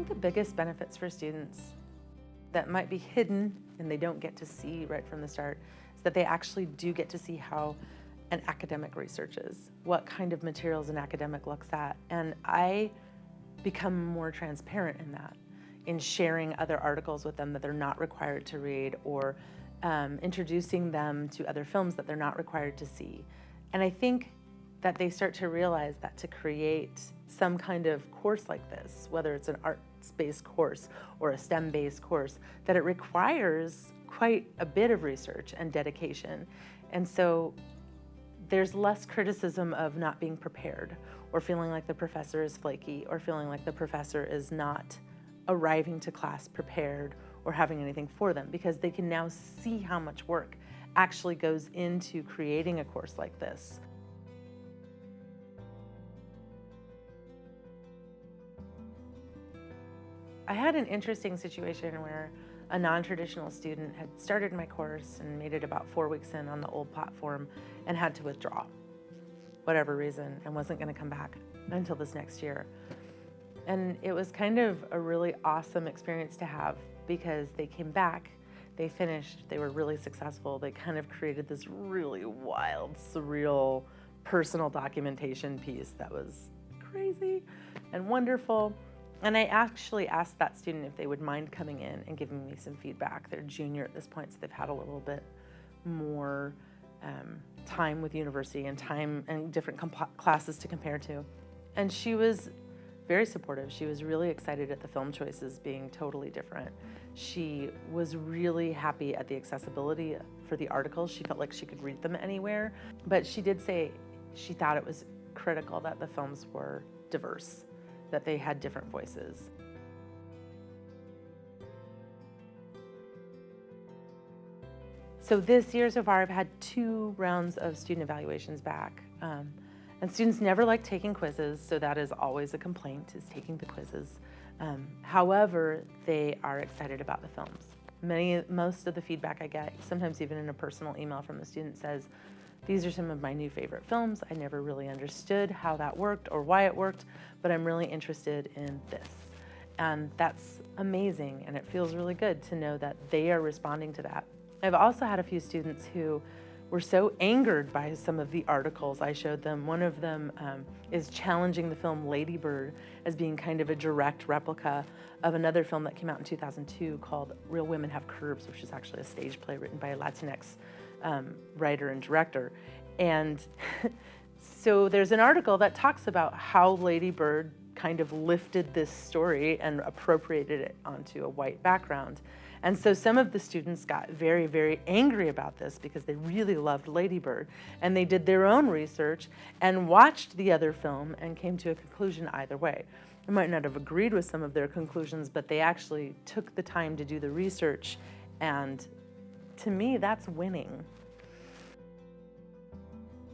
think the biggest benefits for students that might be hidden and they don't get to see right from the start is that they actually do get to see how an academic researches, what kind of materials an academic looks at. And I become more transparent in that, in sharing other articles with them that they're not required to read or um, introducing them to other films that they're not required to see. And I think that they start to realize that to create some kind of course like this, whether it's an arts-based course or a STEM-based course, that it requires quite a bit of research and dedication. And so there's less criticism of not being prepared or feeling like the professor is flaky or feeling like the professor is not arriving to class prepared or having anything for them because they can now see how much work actually goes into creating a course like this. I had an interesting situation where a non-traditional student had started my course and made it about four weeks in on the old platform and had to withdraw, whatever reason, and wasn't gonna come back until this next year. And it was kind of a really awesome experience to have because they came back, they finished, they were really successful. They kind of created this really wild, surreal, personal documentation piece that was crazy and wonderful. And I actually asked that student if they would mind coming in and giving me some feedback. They're junior at this point, so they've had a little bit more um, time with university and time and different classes to compare to. And she was very supportive. She was really excited at the film choices being totally different. She was really happy at the accessibility for the articles. She felt like she could read them anywhere. But she did say she thought it was critical that the films were diverse that they had different voices. So this year so far, I've had two rounds of student evaluations back. Um, and students never like taking quizzes, so that is always a complaint, is taking the quizzes. Um, however, they are excited about the films. Many, most of the feedback I get, sometimes even in a personal email from the student says, these are some of my new favorite films. I never really understood how that worked or why it worked, but I'm really interested in this. And that's amazing, and it feels really good to know that they are responding to that. I've also had a few students who were so angered by some of the articles I showed them. One of them um, is challenging the film Lady Bird as being kind of a direct replica of another film that came out in 2002 called Real Women Have Curves, which is actually a stage play written by a Latinx um, writer and director. And so there's an article that talks about how Lady Bird kind of lifted this story and appropriated it onto a white background. And so some of the students got very, very angry about this because they really loved Lady Bird. And they did their own research and watched the other film and came to a conclusion either way. I might not have agreed with some of their conclusions, but they actually took the time to do the research and to me, that's winning.